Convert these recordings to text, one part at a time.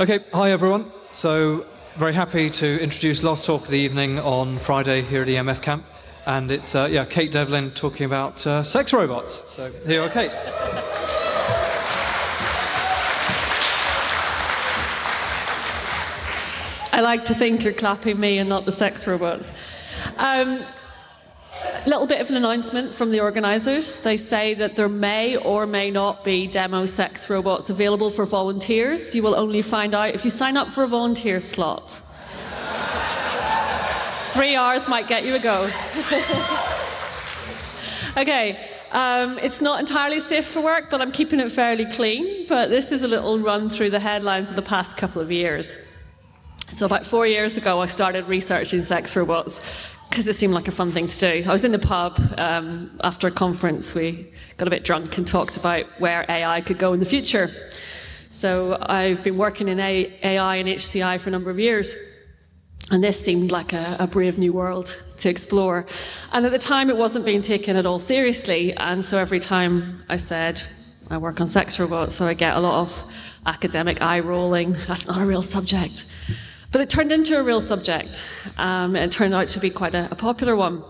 Okay, hi everyone. So, very happy to introduce last talk of the evening on Friday here at EMF Camp. And it's, uh, yeah, Kate Devlin talking about uh, sex robots. So, here are, Kate. I like to think you're clapping me and not the sex robots. Um, a little bit of an announcement from the organisers. They say that there may or may not be demo sex robots available for volunteers. You will only find out if you sign up for a volunteer slot. Three hours might get you a go. okay, um, it's not entirely safe for work, but I'm keeping it fairly clean. But this is a little run through the headlines of the past couple of years. So about four years ago, I started researching sex robots because it seemed like a fun thing to do. I was in the pub um, after a conference. We got a bit drunk and talked about where AI could go in the future. So I've been working in AI and HCI for a number of years. And this seemed like a, a, brave new world to explore. And at the time, it wasn't being taken at all seriously. And so every time I said, I work on sex robots, so I get a lot of academic eye rolling. That's not a real subject. But it turned into a real subject. Um, it turned out to be quite a, a, popular one.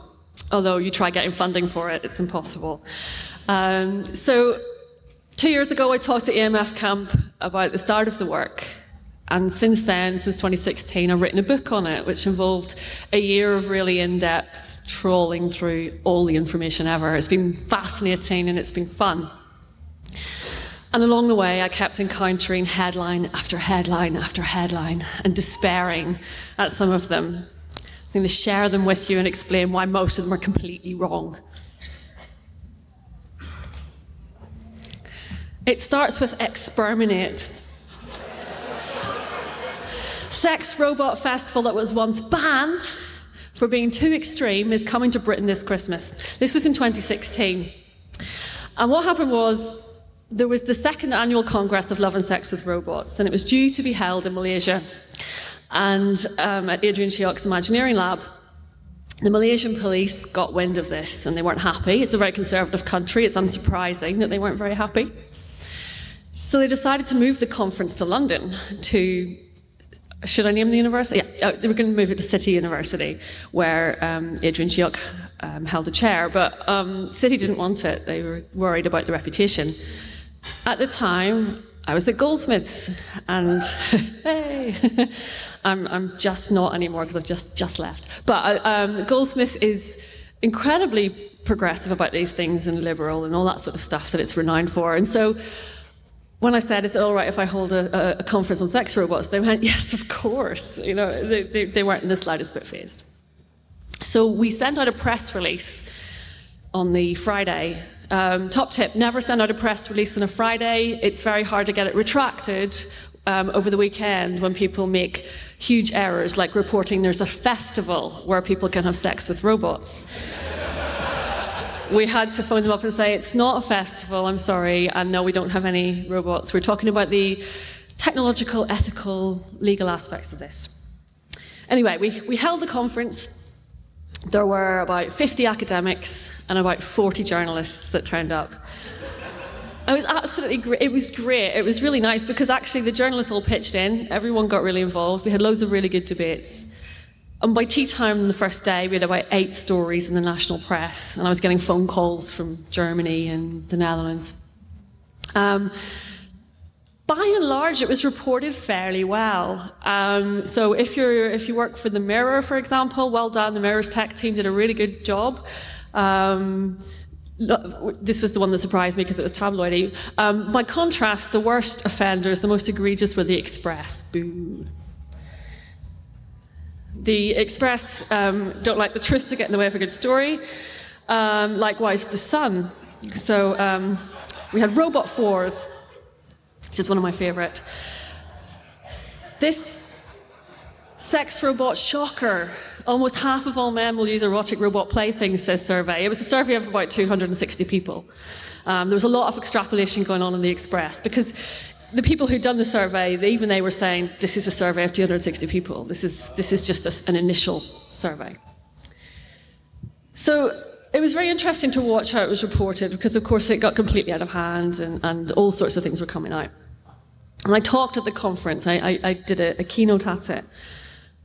Although you try getting funding for it, it's impossible. Um, so two years ago, I talked to EMF Camp about the start of the work. And since then, since 2016, I've written a book on it, which involved a year of really in-depth trawling through all the information ever. It's been fascinating and it's been fun. And along the way, I kept encountering headline after headline after headline and despairing at some of them. I'm going to share them with you and explain why most of them are completely wrong. It starts with exterminate. Sex Robot Festival that was once banned for being too extreme is coming to Britain this Christmas. This was in 2016. And what happened was there was the second annual Congress of Love and Sex with Robots, and it was due to be held in Malaysia and um, at Adrian Cheok's Imagineering Lab. The Malaysian police got wind of this and they weren't happy. It's a very conservative country. It's unsurprising that they weren't very happy. So they decided to move the conference to London to should I name the university? Yeah, oh, they were going to move it to City University, where um, Adrian Cheok um, held a chair, but um, City didn't want it. They were worried about the reputation. At the time, I was at Goldsmiths, and hey, I'm, I'm just not anymore because I've just, just left. But um, Goldsmiths is incredibly progressive about these things and liberal and all that sort of stuff that it's renowned for. And so when I said, is it all right if I hold a, a conference on sex robots, they went, yes, of course. You know, they, they, they weren't in the slightest bit fazed. So we sent out a press release on the Friday um, top tip, never send out a press release on a Friday. It's very hard to get it retracted um, over the weekend when people make huge errors, like reporting there's a festival where people can have sex with robots. we had to phone them up and say, it's not a festival, I'm sorry, and no, we don't have any robots. We're talking about the technological, ethical, legal aspects of this. Anyway, we, we held the conference there were about 50 academics and about 40 journalists that turned up. It was absolutely great. It was great. It was really nice because actually the journalists all pitched in. Everyone got really involved. We had loads of really good debates. And by tea time on the first day, we had about eight stories in the national press. And I was getting phone calls from Germany and the Netherlands. Um, by and large, it was reported fairly well. Um, so if, you're, if you work for The Mirror, for example, well done, The Mirror's tech team did a really good job. Um, this was the one that surprised me because it was tabloidy. Um, by contrast, the worst offenders, the most egregious, were the Express. Boo. The Express um, don't like the truth to get in the way of a good story. Um, likewise, The Sun. So um, we had Robot Fours, which is one of my favorite. This sex robot shocker. Almost half of all men will use erotic robot playthings, says survey. It was a survey of about 260 people. Um, there was a lot of extrapolation going on in the Express because the people who'd done the survey, they, even they were saying, this is a survey of 260 people. This is, this is just a, an initial survey. So it was very interesting to watch how it was reported because, of course, it got completely out of hand and, and all sorts of things were coming out. And I talked at the conference, I, I, I did a, a, keynote at it.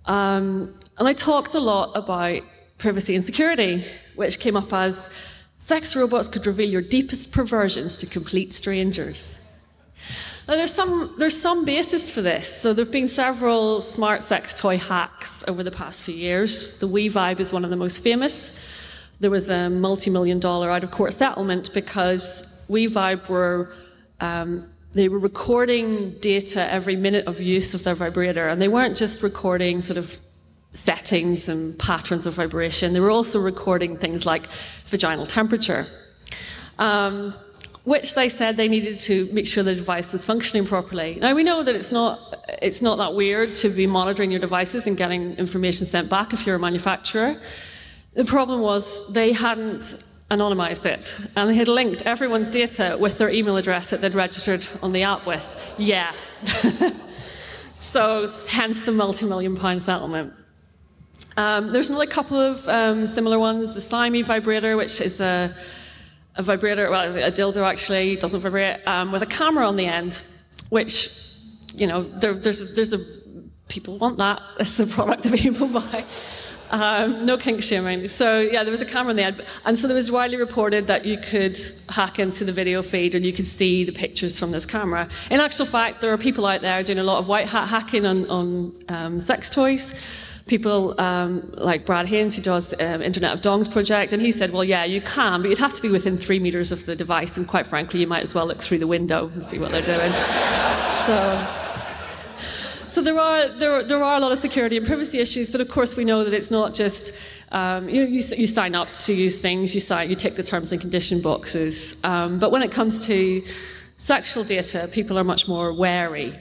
Um, and I talked a lot about privacy and security, which came up as sex robots could reveal your deepest perversions to complete strangers. Now, there's some, there's some basis for this. So there have been several smart sex toy hacks over the past few years. The We-Vibe is one of the most famous. There was a multi-million dollar out-of-court settlement because We-Vibe were um, they were recording data every minute of use of their vibrator, and they weren't just recording sort of settings and patterns of vibration, they were also recording things like vaginal temperature. Um, which they said they needed to make sure the device was functioning properly. Now we know that it's not, it's not that weird to be monitoring your devices and getting information sent back if you're a manufacturer. The problem was they hadn't anonymized it and they had linked everyone's data with their email address that they'd registered on the app with. Yeah. so hence the multi-million pound settlement. Um, there's another couple of um, similar ones. The Siime Eye vibrator, which is a a vibrator, well, a dildo actually, doesn't vibrate, um, with a camera on the end, which, you know, there, there's, there's a, people want that. It's a product that people buy. Um, no kink shaming. So yeah, there was a camera in the end. And so there was widely reported that you could hack into the video feed and you could see the pictures from this camera. In actual fact, there are people out there doing a lot of white hat hacking on, on um, sex toys people um, like Brad Haines, who does um, Internet of Dongs project, and he said, well, yeah, you can, but you'd have to be within three meters of the device, and quite frankly, you might as well look through the window and see what they're doing. so. So there are, there, there are a lot of security and privacy issues, but of course we know that it's not just, um, you, you, you, sign up to use things, you, sign, you tick the terms and condition boxes. Um, but when it comes to sexual data, people are much more wary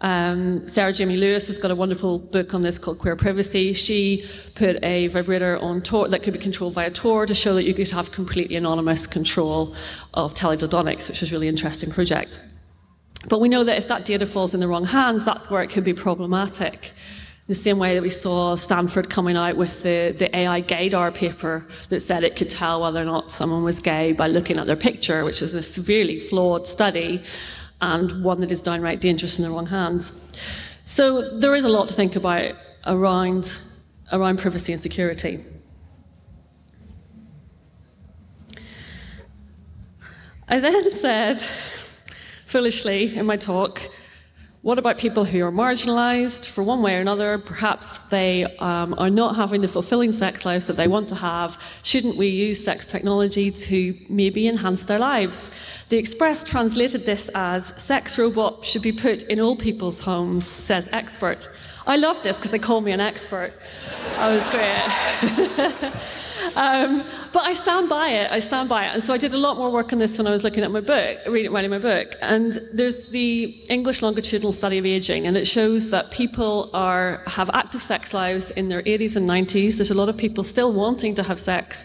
um, Sarah Jamie Lewis has got a wonderful book on this called Queer Privacy. She put a vibrator on Tor that could be controlled via Tor to show that you could have completely anonymous control of teledildonics, which was a really interesting project. But we know that if that data falls in the wrong hands, that's where it could be problematic. The same way that we saw Stanford coming out with the, the AI gaydar paper that said it could tell whether or not someone was gay by looking at their picture, which is a severely flawed study and one that is downright dangerous in the wrong hands. So there is a lot to think about around, around privacy and security. I then said, foolishly in my talk, what about people who are marginalized for one way or another? Perhaps they um, are not having the fulfilling sex lives that they want to have. Shouldn't we use sex technology to maybe enhance their lives? The Express translated this as sex robot should be put in all people's homes, says expert. I love this because they call me an expert. That was great. Um, but I stand by it. I stand by it. And so I did a lot more work on this when I was looking at my book, reading, writing my book. And there's the English longitudinal study of aging, and it shows that people are have active sex lives in their 80s and 90s. There's a lot of people still wanting to have sex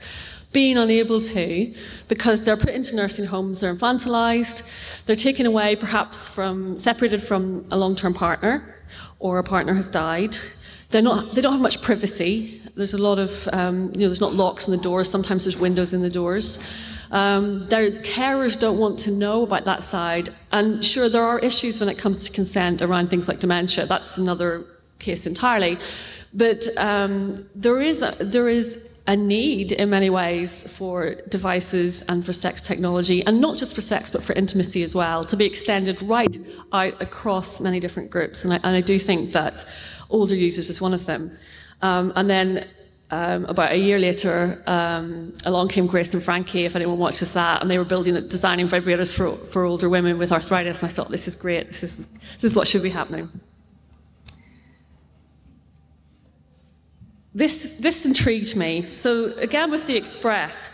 being unable to because they're put into nursing homes, they're infantilized, they're taken away perhaps from, separated from a long-term partner, or a partner has died. They're not, they don't have much privacy. There's a lot of, um, you know, there's not locks on the doors, sometimes there's windows in the doors. Um, their carers don't want to know about that side. And sure, there are issues when it comes to consent around things like dementia. That's another case entirely. But um, there, is a, there is a need in many ways for devices and for sex technology, and not just for sex, but for intimacy as well, to be extended right out across many different groups. And I, and I do think that older users is one of them. Um, and then um, about a year later, um, along came Grace and Frankie, if anyone watches that, and they were building, designing vibrators for, for older women with arthritis, and I thought, this is great, this is, this is what should be happening. This, this intrigued me. So again with the Express,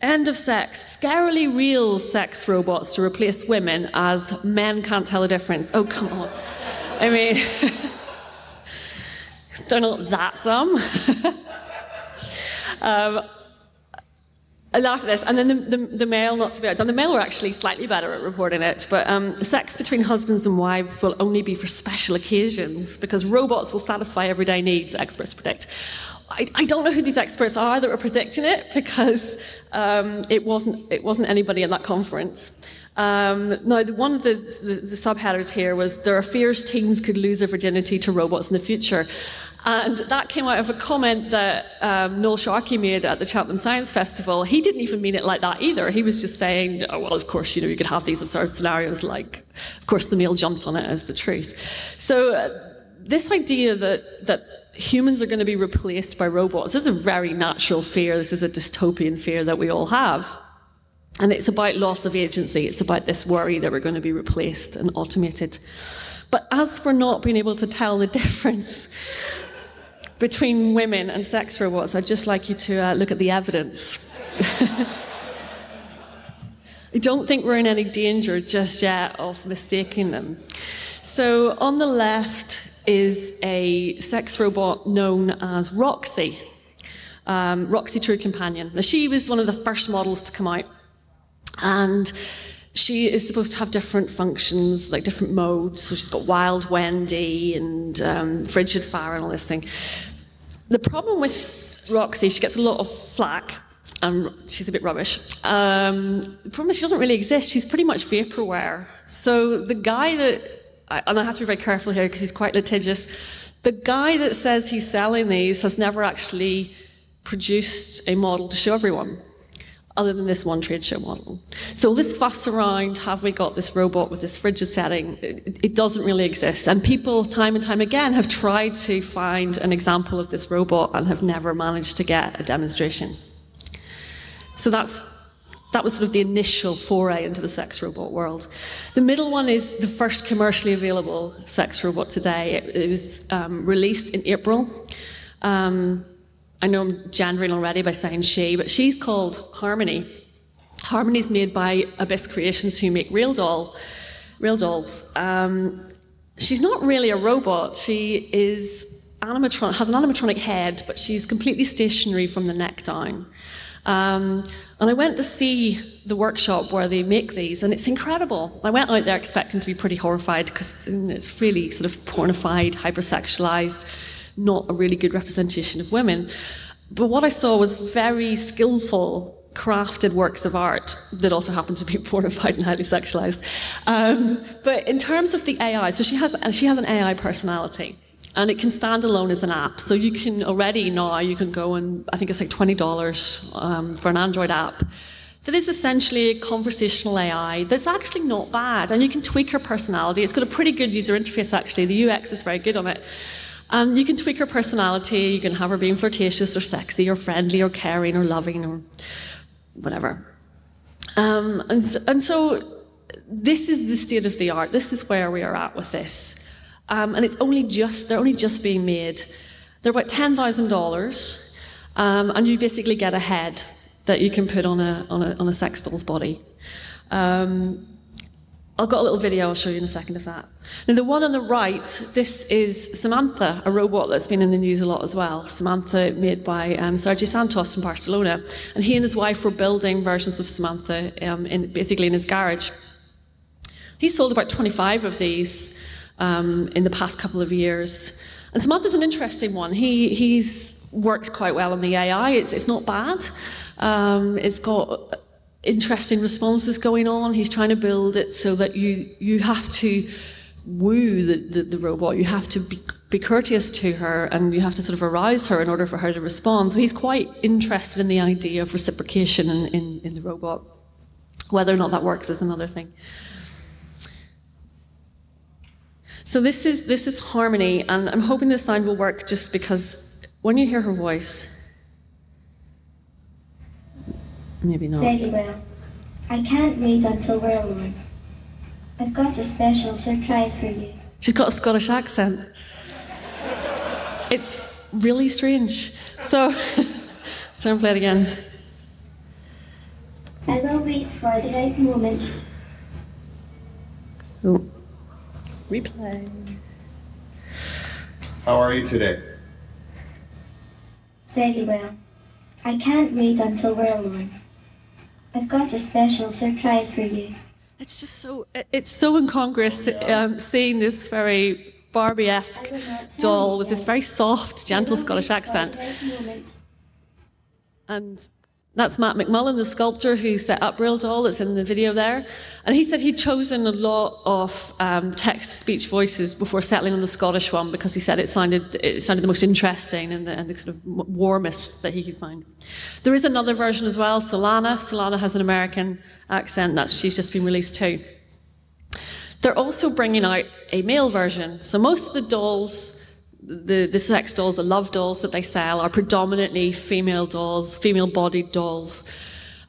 end of sex, scarily real sex robots to replace women as men can't tell a difference. Oh, come on. I mean... They're not that dumb. um, I laugh at this, and then the, the, the, Mail, not to be outdone, the Mail were actually slightly better at reporting it, but um, sex between husbands and wives will only be for special occasions because robots will satisfy everyday needs, experts predict. I, I don't know who these experts are that were predicting it because um, it, wasn't, it wasn't anybody at that conference. Um, now, the, one of the, the, the, subheaders here was there are fears teens could lose their virginity to robots in the future. And that came out of a comment that um, Noel Sharkey made at the Cheltenham Science Festival. He didn't even mean it like that either. He was just saying, oh, well, of course, you know, you could have these absurd scenarios like, of course, the Mail jumped on it as the truth. So uh, this idea that, that humans are going to be replaced by robots this is a very natural fear. This is a dystopian fear that we all have. And it's about loss of agency. It's about this worry that we're going to be replaced and automated. But as for not being able to tell the difference between women and sex robots, I'd just like you to uh, look at the evidence. I don't think we're in any danger just yet of mistaking them. So on the left is a sex robot known as Roxy, um, Roxy True Companion. Now she was one of the first models to come out and she is supposed to have different functions, like different modes. So she's got Wild Wendy and um, Frigid Fire and all this thing. The problem with Roxy, she gets a lot of flack. and she's a bit rubbish. Um, the problem is she doesn't really exist. She's pretty much vaporware. So the guy that, and I have to be very careful here because he's quite litigious, the guy that says he's selling these has never actually produced a model to show everyone other than this one trade show model. So this fuss around, have we got this robot with this frigid setting, it, it, doesn't really exist. And people, time and time again, have tried to find an example of this robot and have never managed to get a demonstration. So that's that was sort of the initial foray into the sex robot world. The middle one is the first commercially available sex robot today. It, it was um, released in April. Um, I know I'm gendering already by saying she, but she's called Harmony. Harmony's made by Abyss Creations, who make real doll, real dolls. Um, she's not really a robot. She is animatronic, has an animatronic head, but she's completely stationary from the neck down. Um, and I went to see the workshop where they make these, and it's incredible. I went out there expecting to be pretty horrified because it's really sort of pornified, hypersexualized not a really good representation of women. But what I saw was very skillful crafted works of art that also happen to be pornified and highly sexualized. Um, but in terms of the AI, so she has, she has an AI personality and it can stand alone as an app. So you can already now, you can go and I think it's like $20 um, for an Android app that is essentially a conversational AI that's actually not bad. And you can tweak her personality. It's got a pretty good user interface actually. The UX is very good on it. Um, you can tweak her personality, you can have her being flirtatious or sexy or friendly or caring or loving or whatever. Um, and, and so this is the state of the art. This is where we are at with this. Um, and it's only just, they're only just being made. They're about $10,000 um, and you basically get a head that you can put on a, on a, on a sex doll's body. Um, I've got a little video I'll show you in a second of that. Now the one on the right, this is Samantha, a robot that's been in the news a lot as well. Samantha made by um, Santos from Barcelona. And he and his wife were building versions of Samantha um, in, basically in his garage. He sold about 25 of these um, in the past couple of years. And Samantha's an interesting one. He, he's worked quite well on the AI. It's, it's not bad. Um, it's got interesting responses going on. He's trying to build it so that you you have to woo the, the, the, robot. You have to be, be courteous to her and you have to sort of arouse her in order for her to respond. So he's quite interested in the idea of reciprocation in, in, in the robot. Whether or not that works is another thing. So this is, this is Harmony, and I'm hoping this sound will work just because when you hear her voice, Maybe not. Very well. I can't wait until we're alone. I've got a special surprise for you. She's got a Scottish accent. It's really strange. So, try and play it again. I will wait for the right moment. Oh. Replay. How are you today? Very well. I can't wait until we're alone. I've got a special surprise for you. It's just so, it's so incongruous um, seeing this very Barbie-esque doll with this very soft, gentle Scottish accent. And That's Matt McMullen, the sculptor who set up Real Doll, that's in the video there. And he said he'd chosen a lot of um, text-to-speech voices before settling on the Scottish one because he said it sounded, it sounded the most interesting and the, and the sort of warmest that he could find. There is another version as well, Solana. Solana has an American accent, that she's just been released too. They're also bringing out a male version. So most of the dolls the, the sex dolls, the love dolls that they sell are predominantly female dolls, female-bodied dolls,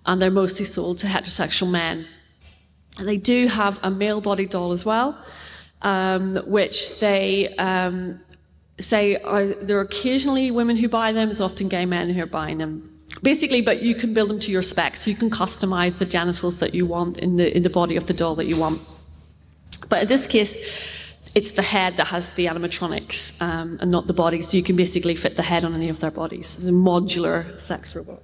and they're mostly sold to heterosexual men. And they do have a male-bodied doll as well, um, which they um, say are, there are occasionally women who buy them, it's often gay men who are buying them. Basically, but you can build them to your specs. You can customize the genitals that you want in the, in the body of the doll that you want. But in this case, it's the head that has the animatronics um, and not the body, so you can basically fit the head on any of their bodies. It's a modular sex robot.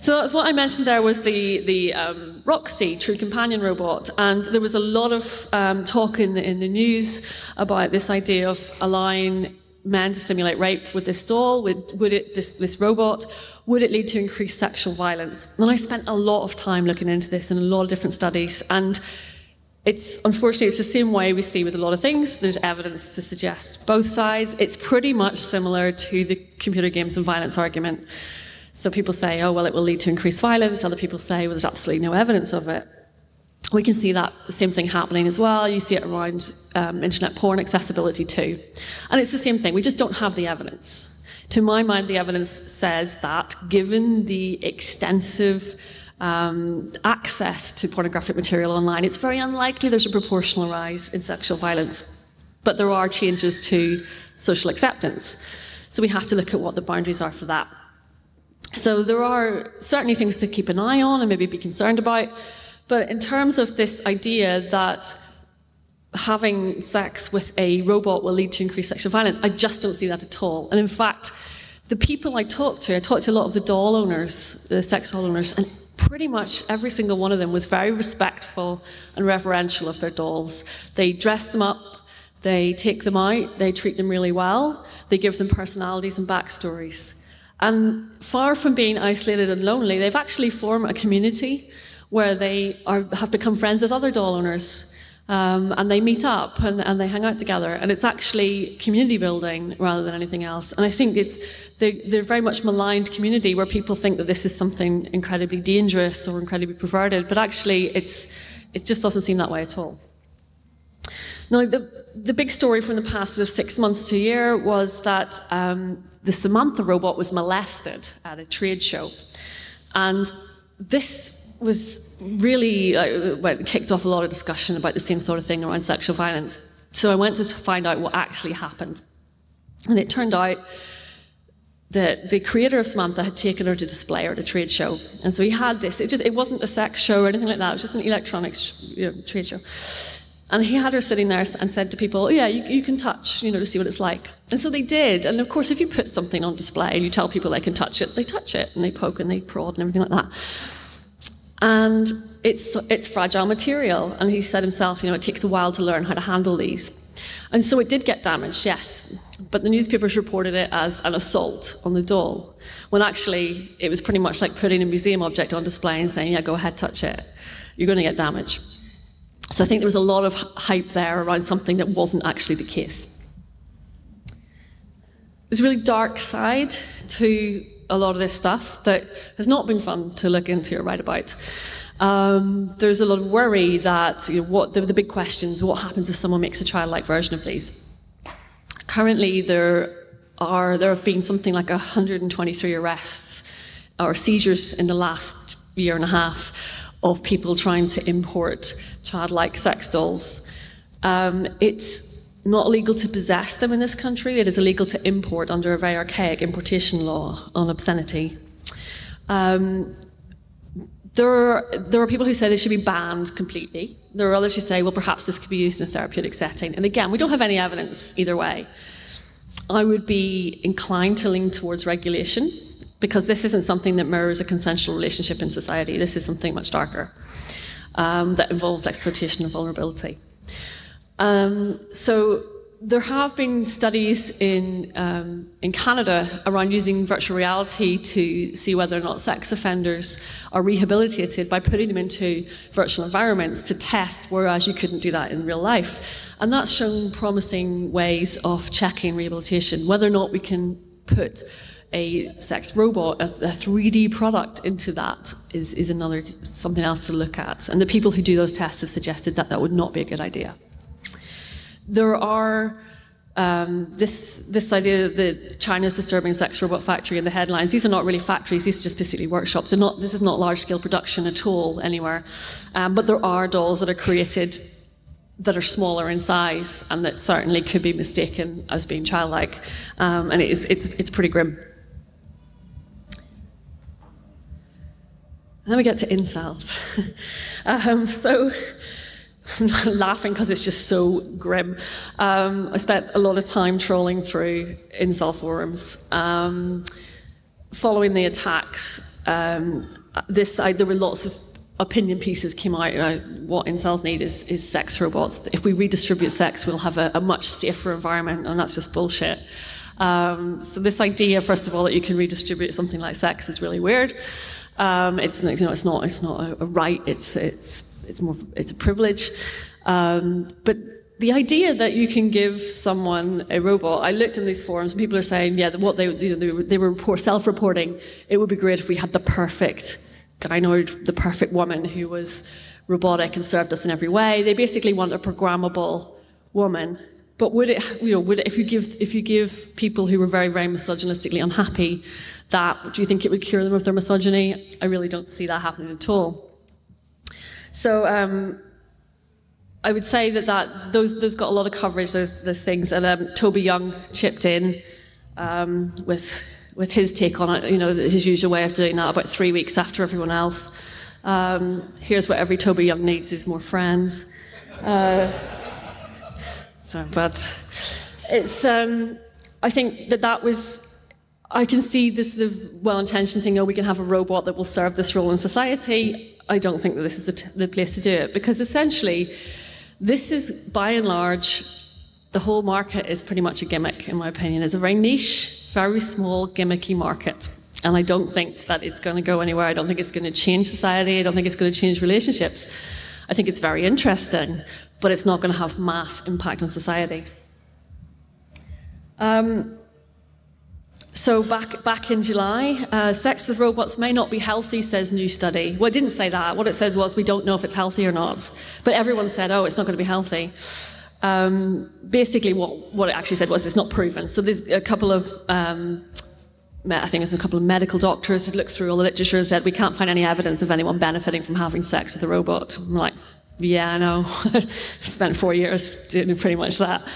So that's what I mentioned there was the, the um, Roxy True Companion robot, and there was a lot of um, talk in the, in the news about this idea of allowing men to simulate rape with this doll, would, would it, this, this robot, would it lead to increased sexual violence? And I spent a lot of time looking into this in a lot of different studies, and it's unfortunately it's the same way we see with a lot of things. There's evidence to suggest both sides. It's pretty much similar to the computer games and violence argument. So people say, oh well, it will lead to increased violence. Other people say, well, there's absolutely no evidence of it. We can see that the same thing happening as well. You see it around um, internet porn accessibility too, and it's the same thing. We just don't have the evidence. To my mind, the evidence says that given the extensive um, access to pornographic material online, it's very unlikely there's a proportional rise in sexual violence. But there are changes to social acceptance. So we have to look at what the boundaries are for that. So there are certainly things to keep an eye on and maybe be concerned about. But in terms of this idea that having sex with a robot will lead to increased sexual violence, I just don't see that at all. And in fact, the people I talk to, I talk to a lot of the doll owners, the sex doll owners, and pretty much every single one of them was very respectful and reverential of their dolls. They dress them up, they take them out, they treat them really well, they give them personalities and backstories. And far from being isolated and lonely, they've actually formed a community where they are, have become friends with other doll owners um, and they meet up and, and, they hang out together. And it's actually community building rather than anything else. And I think it's they're, they're very much maligned community where people think that this is something incredibly dangerous or incredibly perverted, but actually it's it just doesn't seem that way at all. Now, the, the big story from the past sort of six months to a year was that um, the Samantha robot was molested at a trade show. And this was really uh, went, kicked off a lot of discussion about the same sort of thing around sexual violence. So I went to find out what actually happened. And it turned out that the creator of Samantha had taken her to display her at a trade show. And so he had this, it just it wasn't a sex show or anything like that, it was just an electronics you know, trade show. And he had her sitting there and said to people, oh, yeah, you, you, can touch, you know, to see what it's like. And so they did. And of course, if you put something on display and you tell people they can touch it, they touch it and they poke and they prod and everything like that and it's, it's fragile material. And he said himself, you know, it takes a while to learn how to handle these. And so it did get damaged, yes. But the newspapers reported it as an assault on the doll, when actually it was pretty much like putting a museum object on display and saying, yeah, go ahead, touch it. You're going to get damage. So I think there was a lot of hype there around something that wasn't actually the case. There's a really dark side to a lot of this stuff that has not been fun to look into or write about. Um, there's a lot of worry that you know, what the, the big questions, what happens if someone makes a childlike version of these? Currently, there are there have been something like 123 arrests or seizures in the last year and a half of people trying to import childlike sex dolls. Um, it's not illegal to possess them in this country. It is illegal to import under a very archaic importation law on obscenity. Um, there, are, there are people who say they should be banned completely. There are others who say, well, perhaps this could be used in a therapeutic setting. And again, we don't have any evidence either way. I would be inclined to lean towards regulation because this isn't something that mirrors a consensual relationship in society. This is something much darker um, that involves exploitation and vulnerability. Um, so there have been studies in, um, in Canada around using virtual reality to see whether or not sex offenders are rehabilitated by putting them into virtual environments to test, whereas you couldn't do that in real life. And that's shown promising ways of checking rehabilitation, whether or not we can put a sex robot, a, a 3D product into that is, is another something else to look at. And the people who do those tests have suggested that that would not be a good idea. There are um, this this idea that China's disturbing sex robot factory in the headlines. These are not really factories; these are just basically workshops. They're not. This is not large scale production at all anywhere. Um, but there are dolls that are created that are smaller in size and that certainly could be mistaken as being childlike. Um, and it is, it's it's pretty grim. And then we get to incels. um, so laughing because it's just so grim. Um, I spent a lot of time trolling through incel forums. Um, following the attacks, um, this I, there were lots of opinion pieces came out. Uh, what incels need is, is sex robots. If we redistribute sex, we'll have a, a much safer environment, and that's just bullshit. Um, so this idea, first of all, that you can redistribute something like sex is really weird. Um, it's, you know, it's not, it's not a, a right. It's, it's it's more it's a privilege. Um, but the idea that you can give someone a robot, I looked in these forums and people are saying, yeah, what they, you know, they, were, self-reporting, it would be great if we had the perfect gynoid, the perfect woman who was robotic and served us in every way. They basically want a programmable woman. But would it, you know, would it, if you give if you give people who were very, very misogynistically unhappy that, do you think it would cure them of their misogyny? I really don't see that happening at all. So um, I would say that, that those, those got a lot of coverage, those, those things. And um, Toby Young chipped in um, with, with his take on it, you know, his usual way of doing that about three weeks after everyone else. Um, here's what every Toby Young needs is more friends. Uh, so, but it's, um, I think that that was I can see this sort of well-intentioned thing, oh, we can have a robot that will serve this role in society. I don't think that this is the, the place to do it because essentially, this is by and large, the whole market is pretty much a gimmick, in my opinion. It's a very niche, very small, gimmicky market. And I don't think that it's going to go anywhere. I don't think it's going to change society. I don't think it's going to change relationships. I think it's very interesting, but it's not going to have mass impact on society. Um, so back, back in July, uh, sex with robots may not be healthy, says new study. Well, it didn't say that. What it says was we don't know if it's healthy or not. But everyone said, oh, it's not going to be healthy. Um, basically, what, what it actually said was it's not proven. So there's a couple of, um, I think there's a couple of medical doctors had looked through all the literature and said we can't find any evidence of anyone benefiting from having sex with a robot. I'm like, yeah, I know. Spent four years doing pretty much that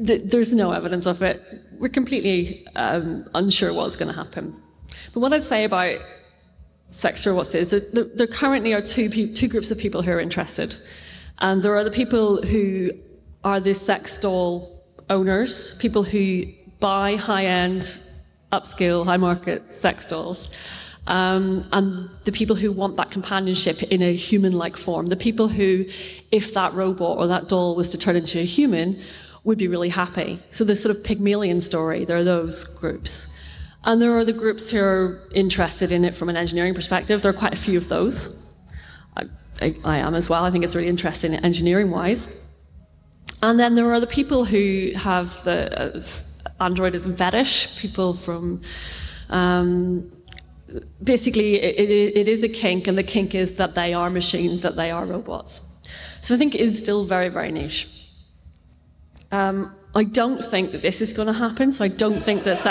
there's no evidence of it. We're completely um, unsure what's going to happen. But what I'd say about sex robots is that there, there currently are two, two groups of people who are interested. And there are the people who are the sex doll owners, people who buy high-end, upscale, high-market sex dolls. Um, and the people who want that companionship in a human-like form, the people who, if that robot or that doll was to turn into a human, would be really happy. So the sort of Pygmalion story, there are those groups. And there are the groups who are interested in it from an engineering perspective. There are quite a few of those. I, I, I am as well. I think it's really interesting engineering-wise. And then there are the people who have the uh, androidism fetish, people from um, basically it, it, it is a kink and the kink is that they are machines, that they are robots. So I think it is still very, very niche. Um, I don't think that this is going to happen, so I don't think that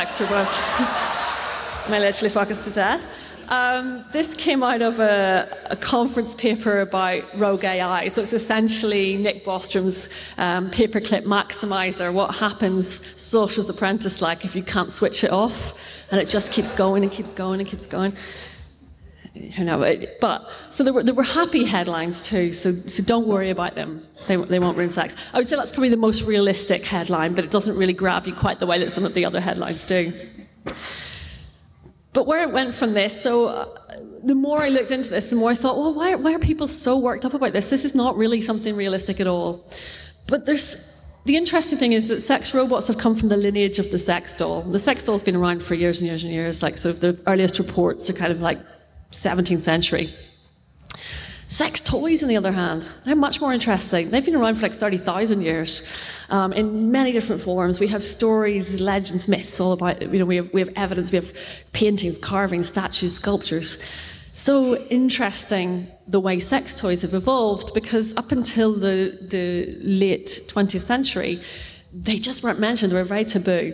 may literally fuck us to death. Um, this came out of a, a, conference paper about rogue AI. So it's essentially Nick Bostrom's um, paperclip maximizer, what happens sorcerer's apprentice like if you can't switch it off. And it just keeps going and keeps going and keeps going you know, but so there were there were happy headlines too. So so don't worry about them. They they won't ruin sex. I would say that's probably the most realistic headline, but it doesn't really grab you quite the way that some of the other headlines do. But where it went from this, so uh, the more I looked into this, the more I thought, well, why why are people so worked up about this? This is not really something realistic at all. But there's the interesting thing is that sex robots have come from the lineage of the sex doll. The sex doll's been around for years and years and years. Like, so the earliest reports are kind of like 17th century. Sex toys, on the other hand, they're much more interesting. They've been around for like 30,000 years um, in many different forms. We have stories, legends, myths, all about, you know, we have, we have evidence, we have paintings, carvings, statues, sculptures. So interesting the way sex toys have evolved because up until the, the late 20th century, they just weren't mentioned, they were very taboo.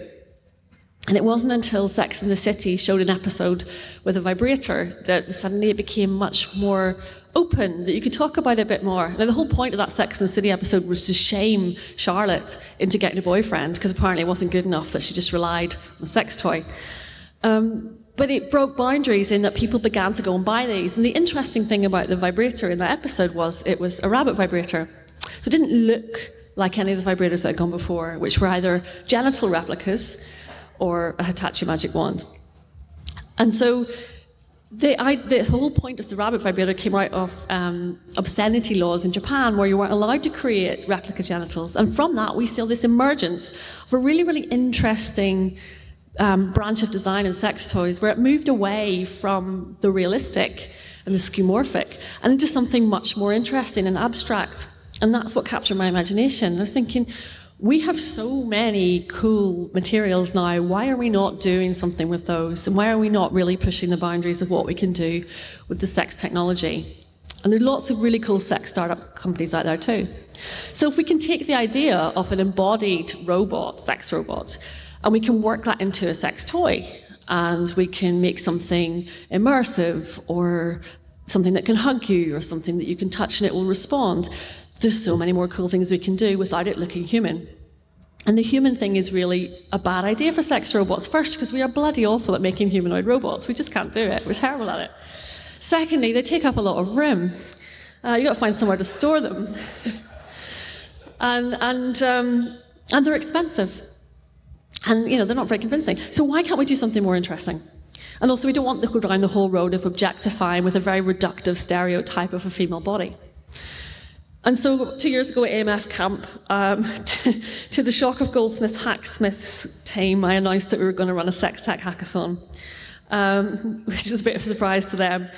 And it wasn't until Sex and the City showed an episode with a vibrator that suddenly it became much more open, that you could talk about it a bit more. Now, the whole point of that Sex and the City episode was to shame Charlotte into getting a boyfriend, because apparently it wasn't good enough that she just relied on a sex toy. Um, but it broke boundaries in that people began to go and buy these. And the interesting thing about the vibrator in that episode was it was a rabbit vibrator. So it didn't look like any of the vibrators that had gone before, which were either genital replicas, or a Hitachi Magic Wand. And so the, I, the, whole point of the rabbit vibrator came out of um, obscenity laws in Japan, where you weren't allowed to create replica genitals. And from that, we saw this emergence of a really, really interesting um, branch of design and sex toys, where it moved away from the realistic and the skeuomorphic and into something much more interesting and abstract. And that's what captured my imagination. I was thinking, we have so many cool materials now. Why are we not doing something with those? And why are we not really pushing the boundaries of what we can do with the sex technology? And there are lots of really cool sex startup companies out there too. So if we can take the idea of an embodied robot, sex robot, and we can work that into a sex toy, and we can make something immersive or something that can hug you or something that you can touch and it will respond, there's so many more cool things we can do without it looking human. And the human thing is really a bad idea for sex robots. First, because we are bloody awful at making humanoid robots. We just can't do it. We're terrible at it. Secondly, they take up a lot of room. Uh, you've got to find somewhere to store them. and, and, um, and they're expensive. And, you know, they're not very convincing. So why can't we do something more interesting? And also, we don't want to go down the whole road of objectifying with a very reductive stereotype of a female body. And so two years ago at EMF camp, um, to, the shock of Goldsmiths Hacksmiths team, I announced that we were going to run a sex tech hackathon, um, which was a bit of a surprise to them.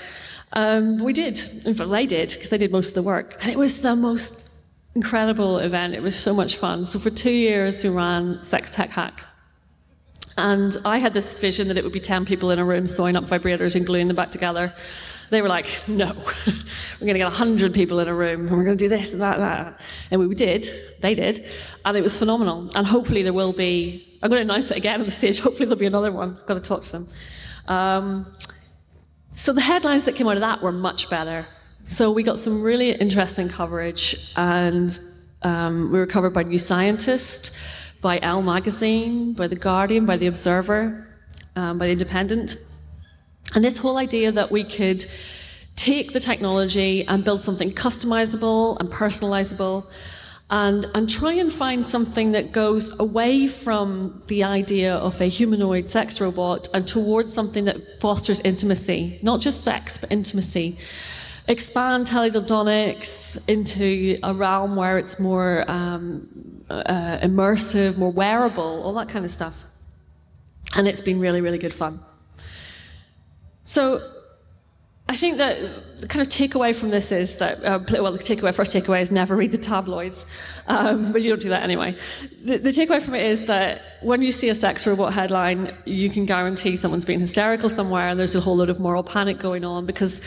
Um, we did, in fact they did, because they did most of the work. And it was the most incredible event. It was so much fun. So for two years we ran Sex Tech Hack. And I had this vision that it would be 10 people in a room sewing up vibrators and gluing them back together. They were like, no, we're going to get 100 people in a room and we're going to do this and that and that. And we did, they did, and it was phenomenal. And hopefully there will be, I'm going to announce it again on the stage, hopefully there'll be another one. I've got to talk to them. Um, so the headlines that came out of that were much better. So we got some really interesting coverage and um, we were covered by New Scientist, by Elle Magazine, by The Guardian, by The Observer, um, by The Independent. And this whole idea that we could take the technology and build something customizable and personalizable and, and try and find something that goes away from the idea of a humanoid sex robot and towards something that fosters intimacy, not just sex, but intimacy. Expand teledildonics into a realm where it's more um, uh, immersive, more wearable, all that kind of stuff. And it's been really, really good fun. So I think that the kind of takeaway from this is that, uh, well, the takeaway, first takeaway is never read the tabloids, um, but you don't do that anyway. The, the, takeaway from it is that when you see a sex robot headline, you can guarantee someone's being hysterical somewhere and there's a whole lot of moral panic going on because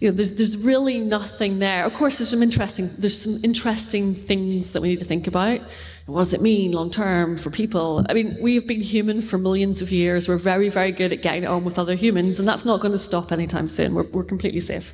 you know, there's, there's really nothing there. Of course, there's some interesting, there's some interesting things that we need to think about. What does it mean long term for people? I mean, we have been human for millions of years. We're very, very good at getting on with other humans, and that's not going to stop anytime soon. We're, we're completely safe.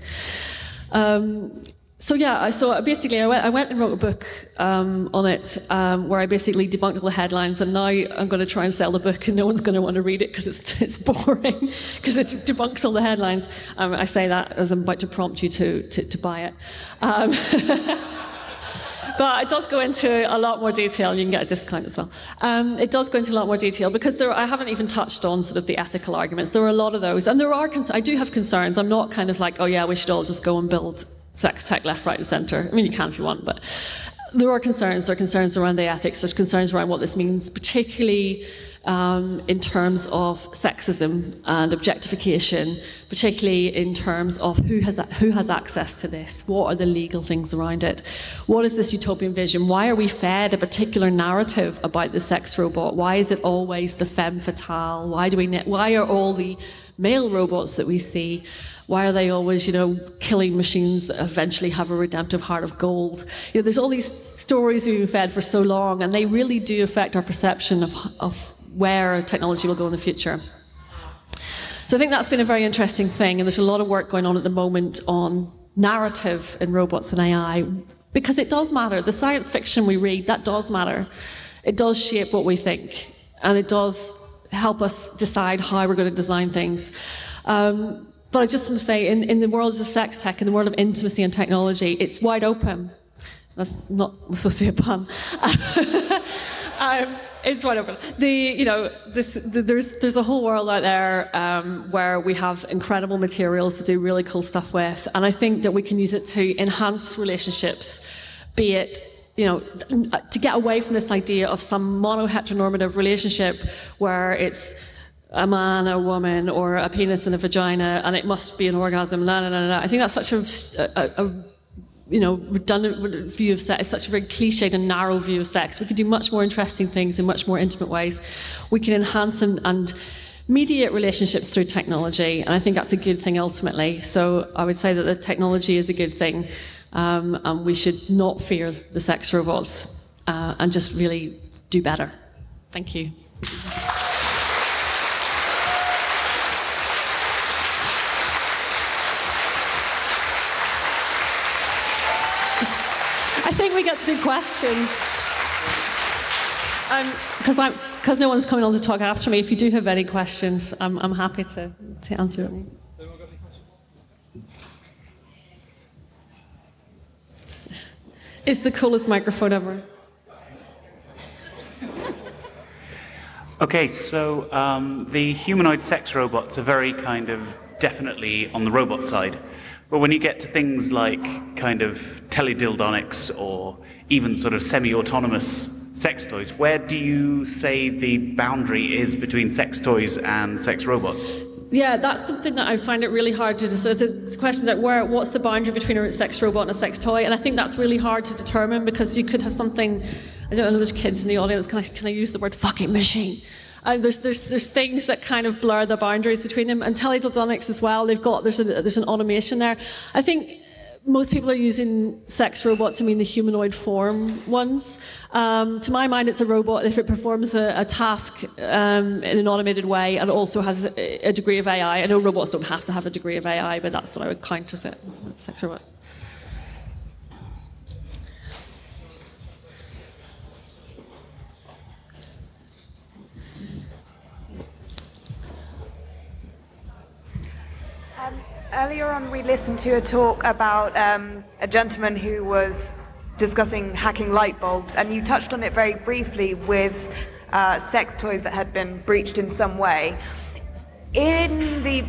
Um, so yeah, so basically I went, I went and wrote a book um, on it um, where I basically debunked all the headlines and now I'm going to try and sell the book and no one's going to want to read it because it's, it's boring because it debunks all the headlines. Um, I say that as I'm about to prompt you to, to, to buy it. Um, but it does go into a lot more detail. You can get a discount as well. Um, it does go into a lot more detail because there, I haven't even touched on sort of the ethical arguments. There are a lot of those, and there are. I do have concerns. I'm not kind of like, oh yeah, we should all just go and build sex tech left, right, and centre. I mean, you can if you want, but there are concerns. There are concerns around the ethics. There's concerns around what this means, particularly um, in terms of sexism and objectification, particularly in terms of who has who has access to this. What are the legal things around it? What is this utopian vision? Why are we fed a particular narrative about the sex robot? Why is it always the femme fatale? Why do we? Why are all the male robots that we see why are they always, you know, killing machines that eventually have a redemptive heart of gold? You know, there's all these stories we've been fed for so long, and they really do affect our perception of, of where technology will go in the future. So I think that's been a very interesting thing, and there's a lot of work going on at the moment on narrative in robots and AI, because it does matter. The science fiction we read, that does matter. It does shape what we think, and it does help us decide how we're going to design things. Um, but I just want to say, in, in the world of sex tech, in the world of intimacy and technology, it's wide open. That's not supposed to be a pun. um, it's wide open. The you know this the, there's there's a whole world out there um, where we have incredible materials to do really cool stuff with, and I think that we can use it to enhance relationships, be it you know, to get away from this idea of some mono-heteronormative relationship where it's a man, a woman, or a penis and a vagina, and it must be an orgasm. No, no, no, no. I think that's such a, a, a you know, redundant view of sex. It's such a very cliched and narrow view of sex. We can do much more interesting things in much more intimate ways. We can enhance and, and mediate relationships through technology, and I think that's a good thing ultimately. So I would say that the technology is a good thing, um, and we should not fear the sex robots uh, and just really do better. Thank you. I do questions. Because um, because no one's coming on to talk after me. If you do have any questions, I'm, I'm happy to, to answer them. It's the coolest microphone ever. Okay, so um, the humanoid sex robots are very kind of definitely on the robot side. But when you get to things like kind of teledildonics or even sort of semi-autonomous sex toys, where do you say the boundary is between sex toys and sex robots? Yeah, that's something that I find it really hard to decide. It's a question that where what's the boundary between a sex robot and a sex toy, and I think that's really hard to determine because you could have something. I don't know. There's kids in the audience. Can I can I use the word fucking machine? Uh, there's, there's, there's things that kind of blur the boundaries between them. And teledildonics as well, they've got, there's, a, there's an automation there. I think most people are using sex robots to mean the humanoid form ones. Um, to my mind, it's a robot if it performs a, a task um, in an automated way and also has a, a, degree of AI. I know robots don't have to have a degree of AI, but that's what I would count as a sex robot. Earlier on, we listened to a talk about um, a gentleman who was discussing hacking light bulbs, and you touched on it very briefly with uh, sex toys that had been breached in some way. In the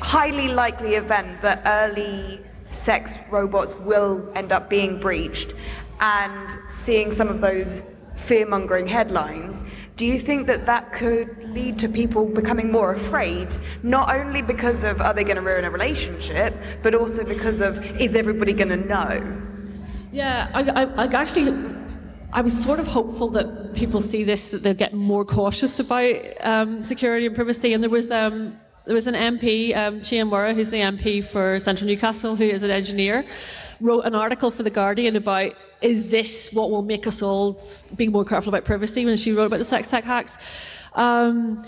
highly likely event that early sex robots will end up being breached, and seeing some of those fear-mongering headlines, do you think that that could lead to people becoming more afraid, not only because of are they going to ruin a relationship, but also because of is everybody going to know? Yeah, I, I, I actually I was sort of hopeful that people see this, that they'll get more cautious about um, security and privacy. And there was um, there was an MP, um, Chi Onwurah, who's the MP for Central Newcastle, who is an engineer, wrote an article for The Guardian about is this what will make us all be more careful about privacy when she wrote about the sex tech hacks. Um,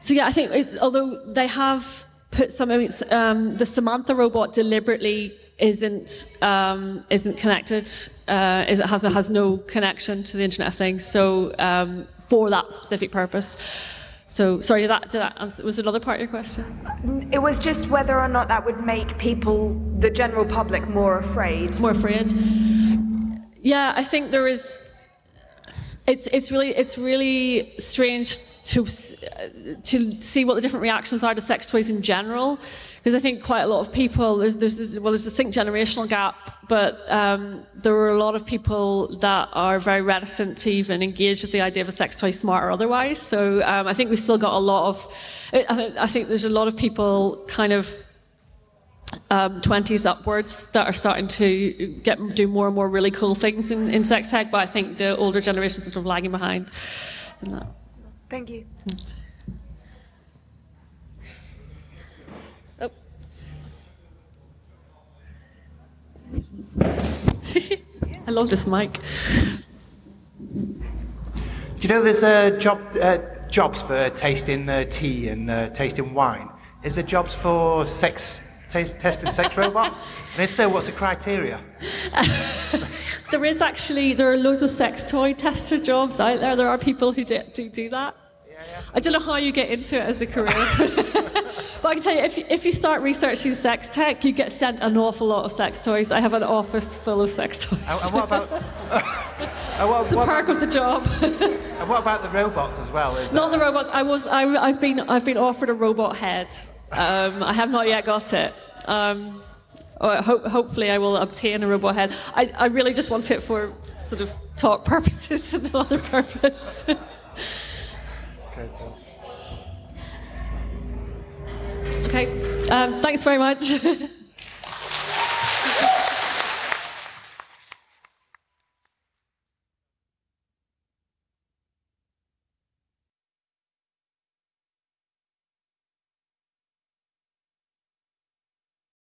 so yeah, I think it, although they have put some, um, the Samantha robot deliberately isn't um, isn't connected, uh, is, it has has no connection to the Internet of Things. So um, for that specific purpose. So, sorry, did that, did that answer, was another part of your question? Mm, it was just whether or not that would make people, the general public, more afraid. More afraid. Yeah, I think there is. it's it's really it's really strange to uh, to see what the different reactions are to sex toys in general because I think quite a lot of people there's there's well there's a distinct generational gap but um, there are a lot of people that are very reticent to even engage with the idea of a sex toy smart or otherwise so um, I think we've still got a lot of I think, I think there's a lot of people kind of um, 20s upwards that are starting to get do more and more really cool things in, in sex tech, but I think the older generations are sort of lagging behind in that. Thank you. I love this mic. Do you know there's uh, job, uh, jobs for tasting uh, tea and uh, tasting wine? Is there jobs for sex taste, testing sex robots? And if so, what's the criteria? there is actually there are loads of sex toy tester jobs out there. There are people who do do, do that. I don't know how you get into it as a career, but I can tell you, if you, if you start researching sex tech, you get sent an awful lot of sex toys. I have an office full of sex toys. And, and what about? and what, it's a what perk about, of the job. and what about the robots as well? Is Not that- the robots. I was. I, I've been. I've been offered a robot head. Um, I have not yet got it. Um, or ho- hopefully, I will obtain a robot head. I, I really just want it for sort of talk purposes and no other purpose. Okay, cool. Okay. Um, thanks very much.